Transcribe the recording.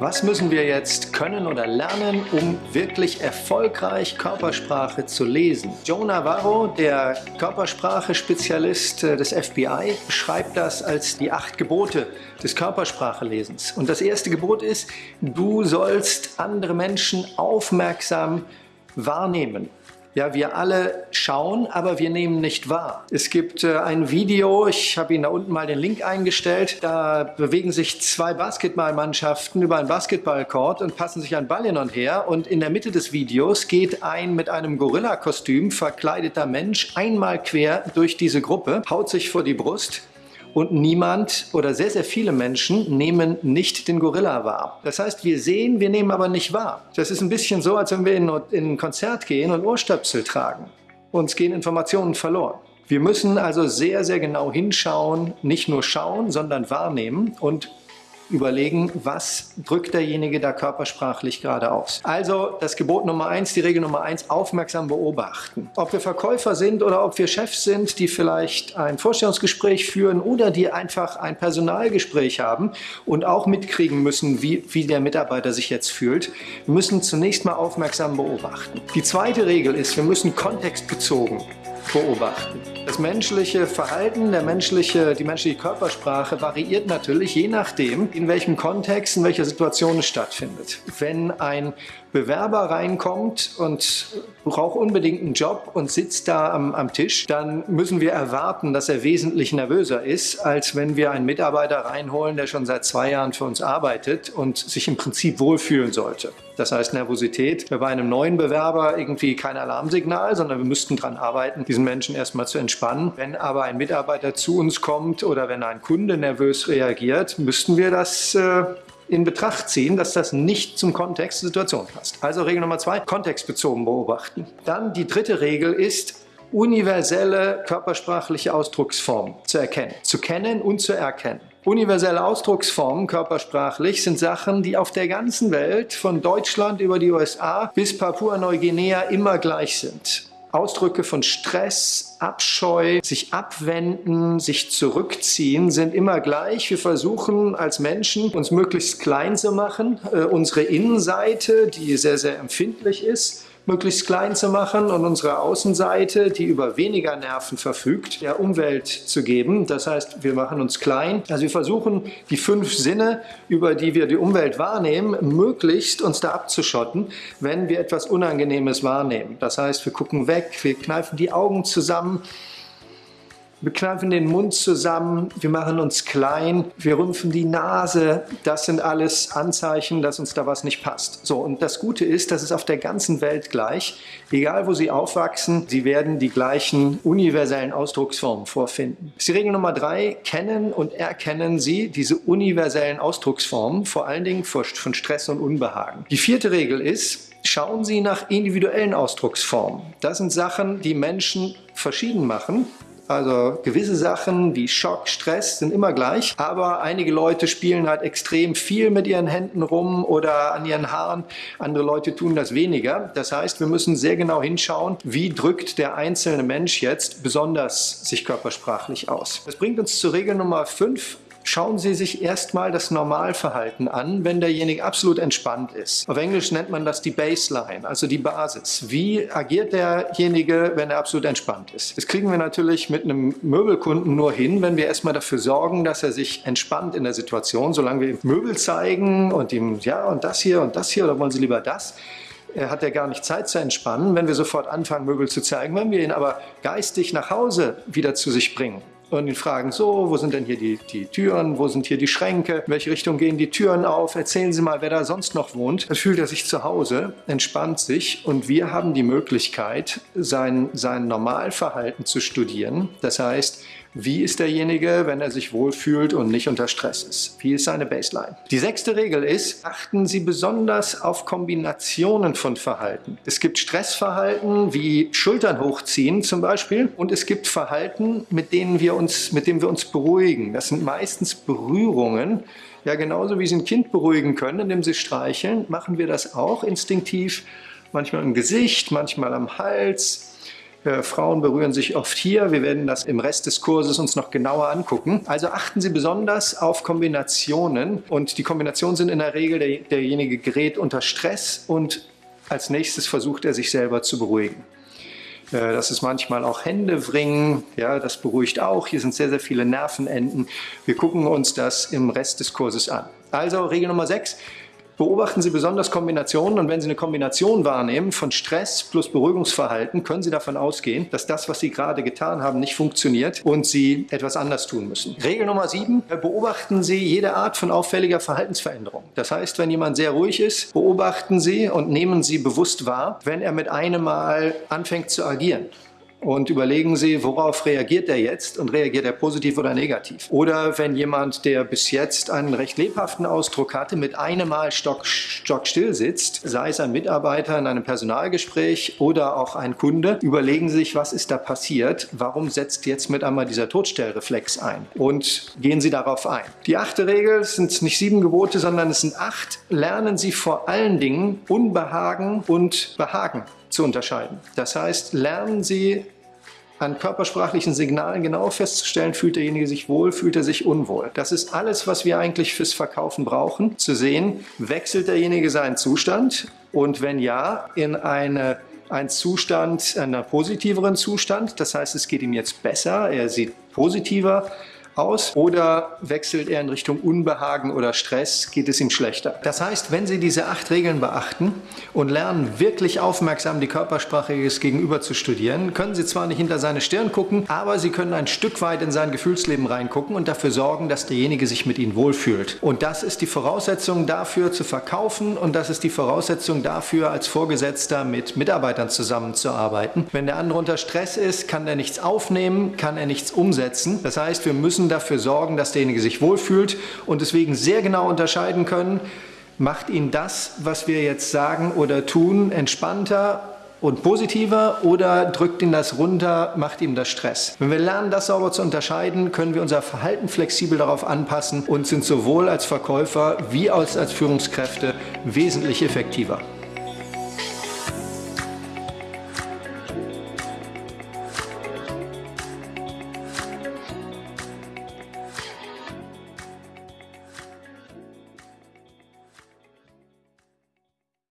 Was müssen wir jetzt können oder lernen, um wirklich erfolgreich Körpersprache zu lesen? Joe Navarro, der Körpersprache-Spezialist äh, des FBI, beschreibt das als die acht Gebote des Körpersprachelesens. Und das erste Gebot ist, du sollst andere Menschen aufmerksam wahrnehmen. Ja, wir alle schauen, aber wir nehmen nicht wahr. Es gibt äh, ein Video, ich habe Ihnen da unten mal den Link eingestellt, da bewegen sich zwei Basketballmannschaften über einen Basketballcourt und passen sich einen Ball hin und her und in der Mitte des Videos geht ein mit einem Gorilla-Kostüm verkleideter Mensch einmal quer durch diese Gruppe, haut sich vor die Brust und niemand oder sehr, sehr viele Menschen nehmen nicht den Gorilla wahr. Das heißt, wir sehen, wir nehmen aber nicht wahr. Das ist ein bisschen so, als wenn wir in, in ein Konzert gehen und Ohrstöpsel tragen. Uns gehen Informationen verloren. Wir müssen also sehr, sehr genau hinschauen, nicht nur schauen, sondern wahrnehmen und überlegen, was drückt derjenige da körpersprachlich gerade aus. Also das Gebot Nummer eins, die Regel Nummer eins, aufmerksam beobachten. Ob wir Verkäufer sind oder ob wir Chefs sind, die vielleicht ein Vorstellungsgespräch führen oder die einfach ein Personalgespräch haben und auch mitkriegen müssen, wie, wie der Mitarbeiter sich jetzt fühlt, müssen zunächst mal aufmerksam beobachten. Die zweite Regel ist, wir müssen kontextbezogen beobachten. Das menschliche Verhalten, der menschliche, die menschliche Körpersprache variiert natürlich je nachdem, in welchem Kontext, in welcher Situation es stattfindet. Wenn ein Bewerber reinkommt und braucht unbedingt einen Job und sitzt da am, am, Tisch, dann müssen wir erwarten, dass er wesentlich nervöser ist, als wenn wir einen Mitarbeiter reinholen, der schon seit zwei Jahren für uns arbeitet und sich im Prinzip wohlfühlen sollte. Das heißt Nervosität wäre bei einem neuen Bewerber irgendwie kein Alarmsignal, sondern wir müssten daran arbeiten, diesen Menschen erstmal zu entspannen. Wenn aber ein Mitarbeiter zu uns kommt oder wenn ein Kunde nervös reagiert, müssten wir das äh, in Betracht ziehen, dass das nicht zum Kontext der Situation passt. Also Regel Nummer zwei, kontextbezogen beobachten. Dann die dritte Regel ist, universelle körpersprachliche Ausdrucksformen zu erkennen. Zu kennen und zu erkennen. Universelle Ausdrucksformen körpersprachlich sind Sachen, die auf der ganzen Welt, von Deutschland über die USA bis Papua-Neuguinea immer gleich sind. Ausdrücke von Stress, Abscheu, sich abwenden, sich zurückziehen sind immer gleich. Wir versuchen als Menschen uns möglichst klein zu machen, äh, unsere Innenseite, die sehr, sehr empfindlich ist, möglichst klein zu machen und unsere Außenseite, die über weniger Nerven verfügt, der Umwelt zu geben. Das heißt, wir machen uns klein. Also wir versuchen, die fünf Sinne, über die wir die Umwelt wahrnehmen, möglichst uns da abzuschotten, wenn wir etwas Unangenehmes wahrnehmen. Das heißt, wir gucken weg, wir kneifen die Augen zusammen, wir kneifen den Mund zusammen, wir machen uns klein, wir rümpfen die Nase. Das sind alles Anzeichen, dass uns da was nicht passt. So, und das Gute ist, das ist auf der ganzen Welt gleich. Egal, wo Sie aufwachsen, Sie werden die gleichen universellen Ausdrucksformen vorfinden. Das ist die Regel Nummer drei. Kennen und erkennen Sie diese universellen Ausdrucksformen, vor allen Dingen von Stress und Unbehagen. Die vierte Regel ist, Schauen Sie nach individuellen Ausdrucksformen. Das sind Sachen, die Menschen verschieden machen also gewisse Sachen wie Schock, Stress sind immer gleich, aber einige Leute spielen halt extrem viel mit ihren Händen rum oder an ihren Haaren. Andere Leute tun das weniger. Das heißt, wir müssen sehr genau hinschauen, wie drückt der einzelne Mensch jetzt besonders sich körpersprachlich aus. Das bringt uns zur Regel Nummer 5 schauen Sie sich erstmal das Normalverhalten an, wenn derjenige absolut entspannt ist. Auf Englisch nennt man das die Baseline, also die Basis. Wie agiert derjenige, wenn er absolut entspannt ist? Das kriegen wir natürlich mit einem Möbelkunden nur hin, wenn wir erstmal dafür sorgen, dass er sich entspannt in der Situation, solange wir ihm Möbel zeigen und ihm, ja, und das hier und das hier, oder wollen Sie lieber das? Er hat ja gar nicht Zeit zu entspannen, wenn wir sofort anfangen, Möbel zu zeigen. Wenn wir ihn aber geistig nach Hause wieder zu sich bringen, und ihn fragen, so, wo sind denn hier die, die Türen, wo sind hier die Schränke, in welche Richtung gehen die Türen auf, erzählen Sie mal, wer da sonst noch wohnt. Dann fühlt er sich zu Hause, entspannt sich und wir haben die Möglichkeit, sein, sein Normalverhalten zu studieren. Das heißt, wie ist derjenige, wenn er sich wohlfühlt und nicht unter Stress ist? Wie ist seine Baseline? Die sechste Regel ist, achten Sie besonders auf Kombinationen von Verhalten. Es gibt Stressverhalten wie Schultern hochziehen zum Beispiel und es gibt Verhalten, mit denen wir uns, mit denen wir uns beruhigen. Das sind meistens Berührungen. Ja, genauso wie Sie ein Kind beruhigen können, indem Sie streicheln, machen wir das auch instinktiv. Manchmal im Gesicht, manchmal am Hals, Äh, Frauen berühren sich oft hier. Wir werden das im Rest des Kurses uns noch genauer angucken. Also achten Sie besonders auf Kombinationen und die Kombinationen sind in der Regel, der, derjenige gerät unter Stress und als nächstes versucht er sich selber zu beruhigen. Äh, das ist manchmal auch Händewringen, ja, das beruhigt auch. Hier sind sehr, sehr viele Nervenenden. Wir gucken uns das im Rest des Kurses an. Also Regel Nummer 6, Beobachten Sie besonders Kombinationen und wenn Sie eine Kombination wahrnehmen von Stress plus Beruhigungsverhalten, können Sie davon ausgehen, dass das, was Sie gerade getan haben, nicht funktioniert und Sie etwas anders tun müssen. Regel Nummer 7, beobachten Sie jede Art von auffälliger Verhaltensveränderung. Das heißt, wenn jemand sehr ruhig ist, beobachten Sie und nehmen Sie bewusst wahr, wenn er mit einem Mal anfängt zu agieren und überlegen Sie, worauf reagiert er jetzt und reagiert er positiv oder negativ. Oder wenn jemand, der bis jetzt einen recht lebhaften Ausdruck hatte, mit einem Mal stock, stockstill sitzt, sei es ein Mitarbeiter in einem Personalgespräch oder auch ein Kunde, überlegen Sie sich, was ist da passiert, warum setzt jetzt mit einmal dieser Todstellreflex ein und gehen Sie darauf ein. Die achte Regel sind nicht sieben Gebote, sondern es sind acht. Lernen Sie vor allen Dingen Unbehagen und Behagen zu unterscheiden. Das heißt, lernen Sie an körpersprachlichen Signalen genau festzustellen, fühlt derjenige sich wohl, fühlt er sich unwohl. Das ist alles, was wir eigentlich fürs Verkaufen brauchen, zu sehen, wechselt derjenige seinen Zustand und wenn ja, in eine ein Zustand, einen positiveren Zustand. Das heißt, es geht ihm jetzt besser, er sieht positiver aus oder wechselt er in Richtung Unbehagen oder Stress, geht es ihm schlechter. Das heißt, wenn Sie diese acht Regeln beachten und lernen, wirklich aufmerksam die Körpersprache des Gegenüber zu studieren, können Sie zwar nicht hinter seine Stirn gucken, aber Sie können ein Stück weit in sein Gefühlsleben reingucken und dafür sorgen, dass derjenige sich mit Ihnen wohlfühlt. Und das ist die Voraussetzung dafür zu verkaufen und das ist die Voraussetzung dafür, als Vorgesetzter mit Mitarbeitern zusammenzuarbeiten. Wenn der andere unter Stress ist, kann er nichts aufnehmen, kann er nichts umsetzen. Das heißt, wir müssen dafür sorgen, dass derjenige sich wohlfühlt und deswegen sehr genau unterscheiden können, macht ihn das, was wir jetzt sagen oder tun, entspannter und positiver oder drückt ihn das runter, macht ihm das Stress. Wenn wir lernen, das sauber zu unterscheiden, können wir unser Verhalten flexibel darauf anpassen und sind sowohl als Verkäufer wie als Führungskräfte wesentlich effektiver.